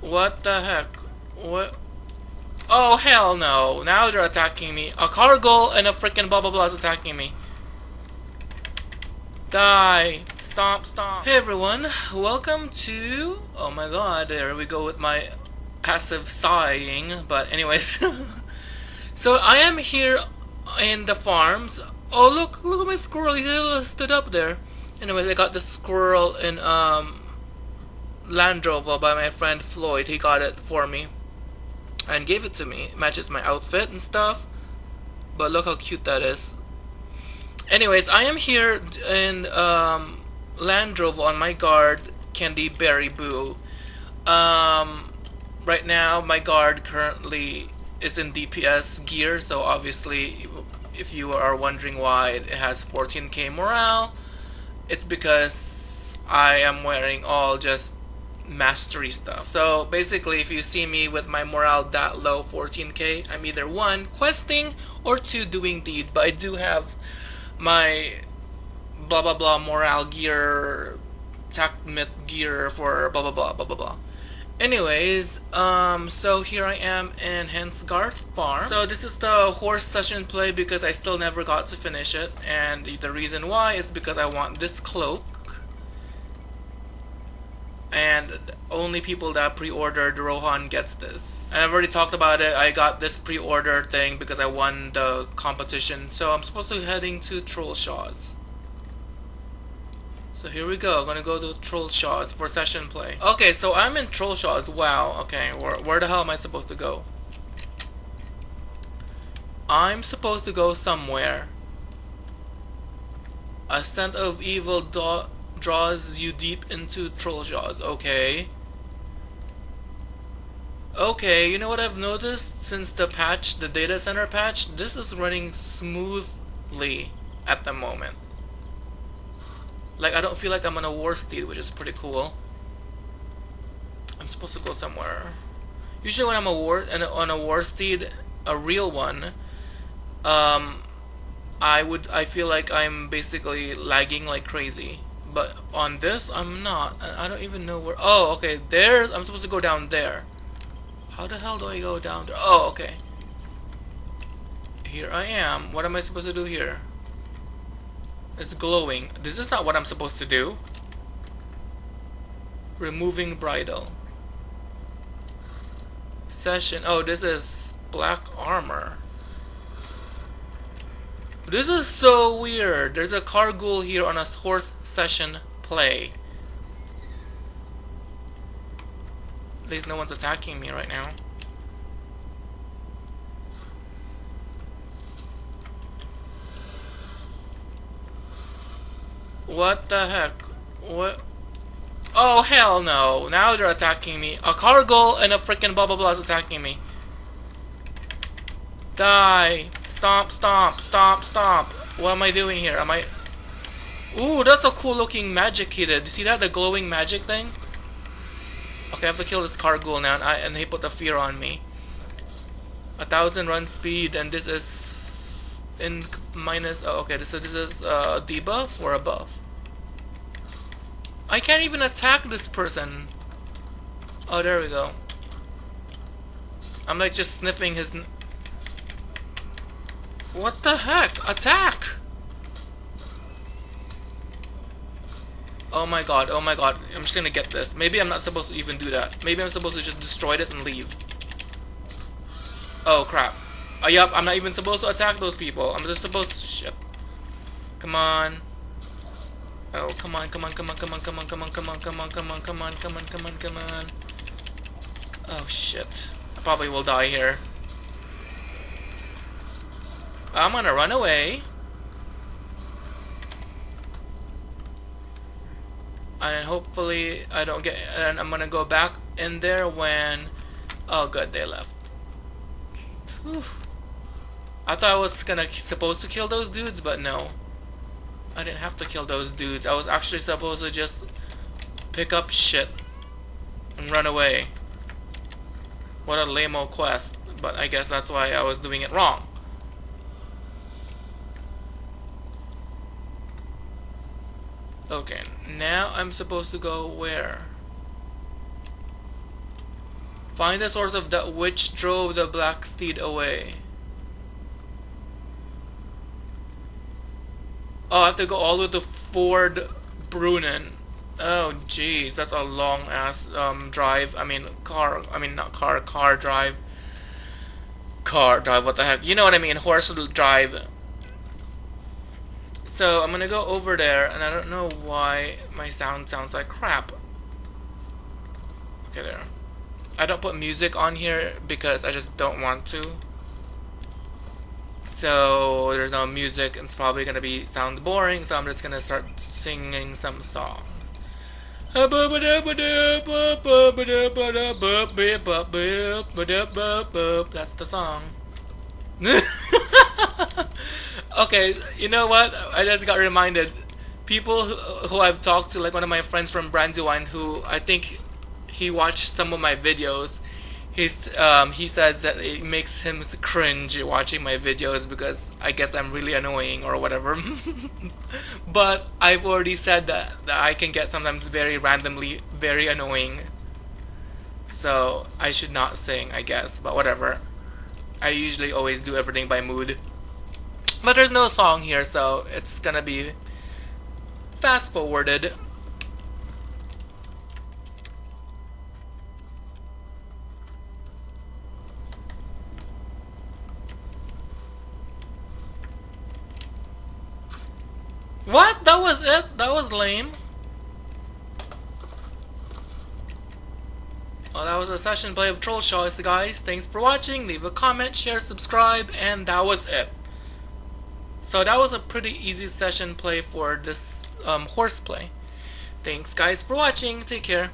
What the heck? What? Oh, hell no. Now they're attacking me. A Cargul and a freaking blah blah blah is attacking me. Die. Stomp, stomp. Hey everyone, welcome to... Oh my god, there we go with my passive sighing. But anyways. so I am here in the farms. Oh look, look at my squirrel. He stood up there. Anyways, I got the squirrel in um, Landroval by my friend Floyd. He got it for me and gave it to me. It matches my outfit and stuff. But look how cute that is. Anyways, I am here in um, Landroval on my guard, Candy Berry Boo. Um, right now, my guard currently is in DPS gear, so obviously, if you are wondering why it has 14k morale, it's because I am wearing all just mastery stuff. So basically if you see me with my morale that low 14k I'm either one questing or two doing deed. But I do have my blah blah blah morale gear tactmit gear for blah blah blah blah blah blah. Anyways um so here I am in Hensgarth farm. So this is the horse session play because I still never got to finish it. And the reason why is because I want this cloak and only people that pre-ordered Rohan gets this. And I've already talked about it. I got this pre-order thing because I won the competition. So I'm supposed to be heading to Trollshaws. So here we go. I'm gonna go to Trollshaws for session play. Okay, so I'm in Trollshaws. Wow. Okay, where, where the hell am I supposed to go? I'm supposed to go somewhere. A scent of evil dot draws you deep into Trollshaws. Okay. Okay, you know what I've noticed since the patch, the data center patch? This is running smoothly at the moment. Like, I don't feel like I'm on a war steed, which is pretty cool. I'm supposed to go somewhere. Usually when I'm a war on a war steed, a real one, um, I would I feel like I'm basically lagging like crazy. But on this, I'm not. I don't even know where. Oh, okay. There's. I'm supposed to go down there. How the hell do I go down there? Oh, okay. Here I am. What am I supposed to do here? It's glowing. This is not what I'm supposed to do. Removing bridle. Session. Oh, this is black armor. This is so weird. There's a Cargul here on a horse session play. At least no one's attacking me right now. What the heck? What? Oh, hell no. Now they're attacking me. A Cargul and a freaking blah blah blah is attacking me. Die. Stomp, stomp, stomp, stomp. What am I doing here? Am I... Ooh, that's a cool looking magic he did. See that? The glowing magic thing? Okay, I have to kill this Cargul now, and, I, and he put the fear on me. A thousand run speed, and this is in minus. Oh, okay, so this is uh, debuff or a buff. I can't even attack this person. Oh, there we go. I'm like just sniffing his. What the heck? Attack! Oh my god, oh my god. I'm just gonna get this. Maybe I'm not supposed to even do that. Maybe I'm supposed to just destroy this and leave. Oh crap. Oh yup, I'm not even supposed to attack those people. I'm just supposed to... Shit. Come on. Oh, come on, come on, come on, come on, come on, come on, come on, come on, come on, come on, come on, come on, come on. Oh shit. I probably will die here. I'm gonna run away. And hopefully I don't get and I'm gonna go back in there when oh good they left. Whew. I thought I was gonna supposed to kill those dudes but no. I didn't have to kill those dudes. I was actually supposed to just pick up shit and run away. What a lame quest. But I guess that's why I was doing it wrong. Okay, now I'm supposed to go where? Find the source of that which drove the black steed away. Oh, I have to go all the way to Ford Bruinen. Oh, jeez, that's a long ass um, drive. I mean, car. I mean, not car. Car drive. Car drive. What the heck? You know what I mean? Horse drive. So I'm gonna go over there, and I don't know why my sound sounds like crap. Okay, there. I don't put music on here because I just don't want to. So there's no music, and it's probably gonna be sound boring. So I'm just gonna start singing some song. That's the song. okay, you know what? I just got reminded. People who, who I've talked to, like one of my friends from Brandywine, who I think he watched some of my videos, he's um, he says that it makes him cringe watching my videos because I guess I'm really annoying or whatever. but I've already said that, that I can get sometimes very randomly very annoying. So I should not sing, I guess, but whatever. I usually always do everything by mood. But there's no song here, so it's gonna be fast forwarded. What? That was it? That was lame. Well, that was a session play of Trollshaws, guys. Thanks for watching. Leave a comment, share, subscribe, and that was it. So that was a pretty easy session play for this um, horseplay. Thanks, guys, for watching. Take care.